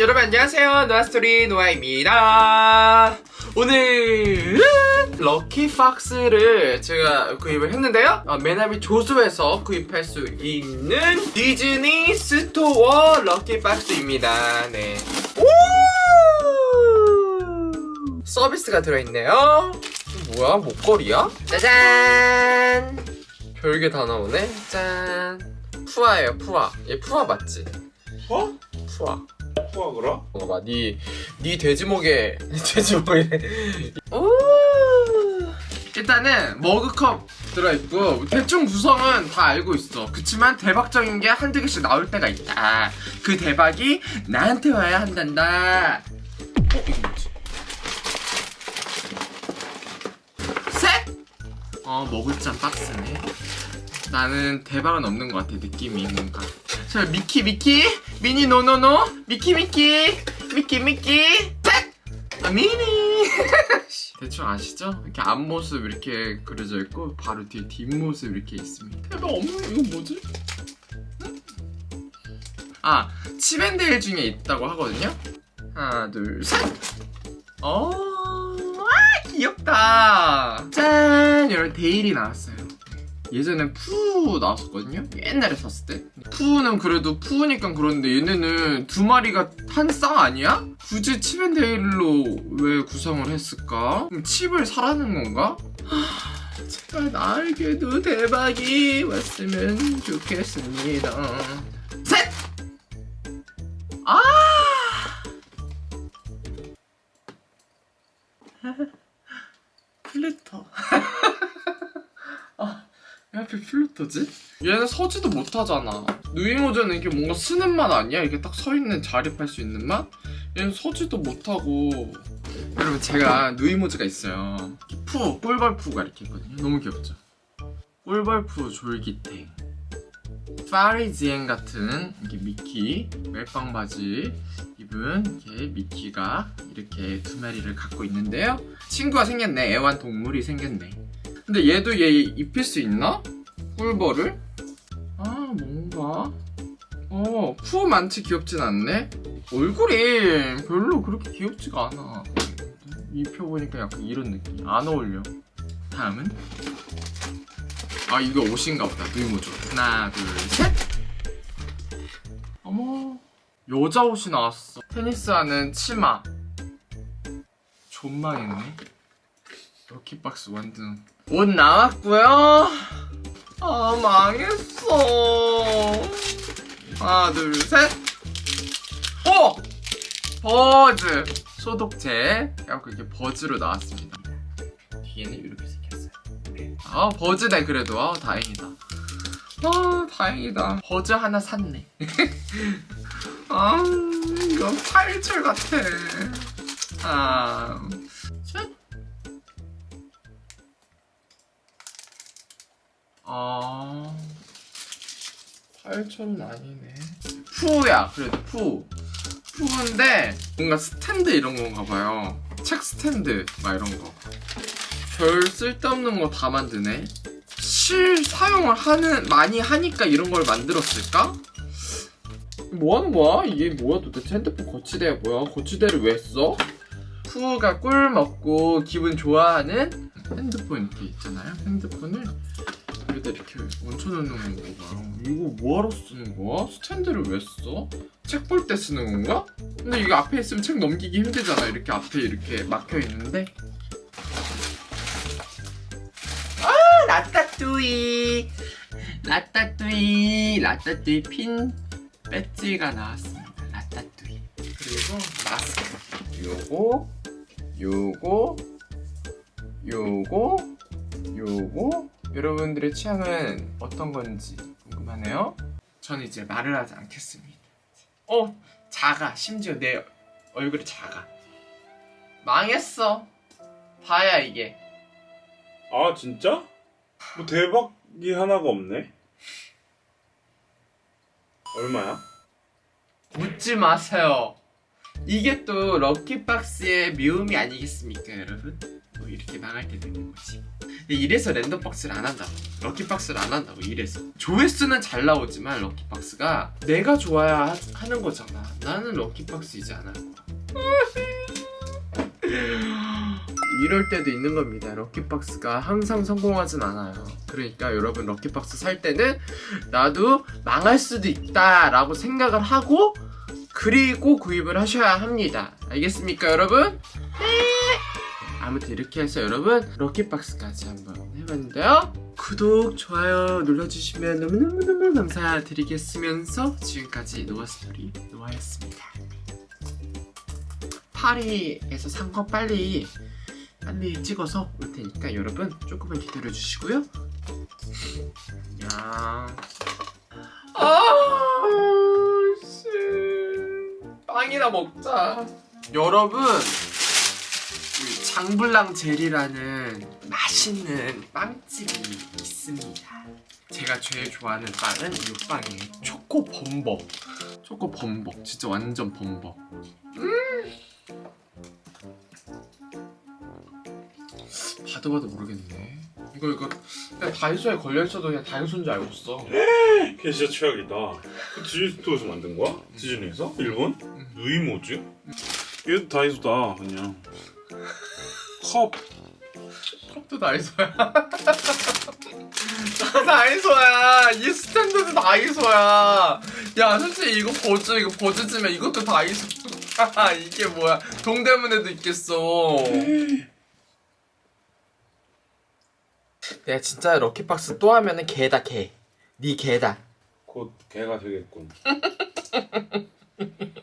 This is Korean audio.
여러분 안녕하세요 노아스토리 노아입니다 오늘은 럭키박스를 제가 구입을 했는데요 어, 메나미 조수에서 구입할 수 있는 디즈니 스토어 럭키박스입니다 네. 오! 서비스가 들어있네요 뭐야 목걸이야? 짜잔 별게 다 나오네 짠 푸아예요 푸아 얘 푸아 맞지? 어? 푸아 푸아그라? 봐봐 니, 니 돼지목에 니 돼지목에 오 일단은 머그컵 들어있고 대충 구성은 다 알고 있어 그치만 대박적인 게 한두 개씩 나올 때가 있다 그 대박이 나한테 와야 한단다 어? 이거 뭐지? 셋! 어 머그잔 박스네 나는 대박은 없는 것 같아 느낌이 뭔가 자 미키 미키 미니 no no no. 미키 미키. 미키 미키. 셋! 아 미니. 대충 아시죠? 이렇게 앞모습 이렇게 그려져 있고 바로 뒤에 뒷모습 이렇게 있습니다. 대박 없는 이거 뭐지? 응? 아 칩앤데일 중에 있다고 하거든요? 하나 둘셋. 어, 와 귀엽다. 짠! 이런 데일이 나왔어요 예전에 푸 나왔었거든요 옛날에 샀을 때 푸는 그래도 푸니까 그런데 얘네는 두 마리가 한 쌍 아니야? 굳이 칩앤데일로 왜 구성을 했을까? 칩을 사라는 건가? 하, 제발 나에게도 대박이 왔으면 좋겠습니다 셋! 아! 플루토 아, 왜 하필 플루토지? 얘는 서지도 못하잖아 누이모즈는 이게 뭔가 서는 맛 아니야? 이렇게 딱 서있는 자립할 수 있는 맛? 얘는 서지도 못하고 여러분 제가 누이모즈가 있어요 푸, 꿀벌푸가 이렇게 있거든요 너무 귀엽죠? 꿀벌푸 졸귀탱 파리지엔 같은 이렇게 미키 멜빵 바지 입은 이렇게 미키가 이렇게 두 마리를 갖고 있는데요 친구가 생겼네 애완동물이 생겼네 근데 얘도 얘 입힐 수 있나? 꿀벌을? 아 뭔가? 어푸 많지 귀엽진 않네? 얼굴이 별로 그렇게 귀엽지가 않아. 입혀보니까 약간 이런 느낌 안 어울려. 다음은? 아 이거 옷인가 보다. 누이모죠 하나 둘셋. 어머. 여자 옷이 나왔어. 테니스하는 치마. 존망했네. 럭키박스 완전 옷 나왔고요. 아 망했어. 하나 둘 셋. 오! 버즈. 소독제. 그래갖고 이렇게 버즈로 나왔습니다. 뒤에는 이렇게 생겼어요. 아 버즈네 그래도. 아 다행이다. 아 다행이다. 버즈 하나 샀네. 아 이거 파일철 같아. 아 아 8천은 아니네 푸야 그래도 푸 푸인데 뭔가 스탠드 이런 건가 봐요 책 스탠드 막 이런 거별 쓸데없는 거 다 만드네 실 사용을 하는 많이 하니까 이런 걸 만들었을까? 뭐 하는 거야? 이게 뭐야 도대체 핸드폰 거치대야 뭐야? 거치대를 왜 써? 푸가 꿀 먹고 기분 좋아하는 핸드폰 이렇게 있잖아요 핸드폰을 여기다 이렇게 얹혀놓는 건가. 이거 뭐하러 쓰는 거야? 스탠드를 왜 써? 책 볼 때 쓰는 건가? 근데 이거 앞에 있으면 책 넘기기 힘들잖아. 이렇게 앞에 이렇게 막혀 있는데. 아 라따뚜이. 라따뚜이. 라따뚜이 핀 배지가 나왔습니다. 라따뚜이. 그리고 마스크. 요거 요거 요거 요거 여러분들의 취향은 어떤 건지 궁금하네요. 전 이제 말을 하지 않겠습니다. 어 작아 심지어 내 얼굴이 작아 망했어. 다야 이게. 아 진짜? 뭐 대박이 하나가 없네. 얼마야? 묻지 마세요. 이게 또 럭키박스의 묘미 아니겠습니까 여러분? 또 이렇게 망할 때 되는 거지 이래서 랜덤 박스를 안 한다고. 럭키 박스를 안 한다고 이래서. 조회수는 잘 나오지만 럭키 박스가 내가 좋아야 하, 하는 거잖아. 나는 럭키 박스 이제 안할 거야 이럴 때도 있는 겁니다. 럭키박스가 항상 성공하진 않아요. 그러니까 여러분 럭키박스 살 때는 나도 망할 수도 있다 라고 생각을 하고 그리고 구입을 하셔야 합니다. 알겠습니까 여러분? 네 아무튼 이렇게 해서 여러분 럭키박스까지 한번 해봤는데요 구독, 좋아요 눌러주시면 너무너무너무 감사드리겠으면서 지금까지 노아스토리 노아였습니다 파리에서 산 거 빨리 빨리 찍어서 올 테니까 여러분 조금만 기다려 주시고요. 야. 아, 씨. 빵이나 먹자. 여러분, 이 장블랑 젤이라는 맛있는 빵집이 있습니다. 제가 제일 좋아하는 빵은 이 빵이에요. 초코 범벅. 초코 범벅. 진짜 완전 범벅. 봐도 봐도 모르겠네. 이거 이거 그냥 다이소에 걸려 있어도 그냥 다이소인 줄 알고 있어. 걔 진짜 최악이다. 그 디즈니 스토어에서 만든 거야? 디즈니에서? 일본? 응. 누이모즈? 얘도 다이소다 그냥. 컵. 컵도 다이소야. 다 다이소야. 이 스탠드도 다이소야. 야 솔직히 이거 버즈 이거 버즈지만 이것도 다이소. 이게 뭐야? 동대문에도 있겠어. 내가 진짜 럭키박스 또 하면은 개다 개. 네 개다. 곧 개가 되겠군.